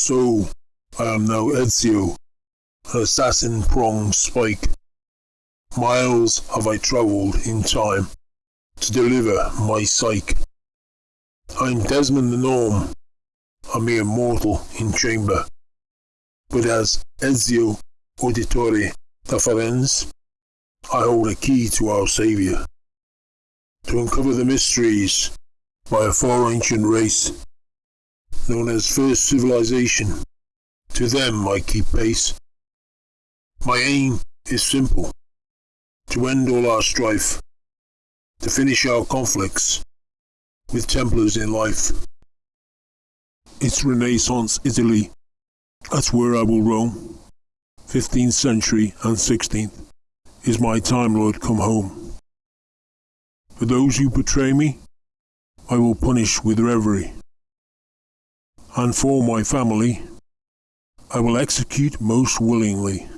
So, I am now Ezio, assassin pronged spike. Miles have I travelled in time to deliver my psyche. I'm Desmond the Gnome, a mere mortal in chamber. But as Ezio Auditore da I hold a key to our Saviour. To uncover the mysteries by a far ancient race, known as First Civilization. To them I keep pace. My aim is simple to end all our strife, to finish our conflicts with Templars in life. It's Renaissance Italy. That's where I will roam. 15th century and 16th is my Time Lord come home. For those who betray me, I will punish with reverie. And for my family, I will execute most willingly.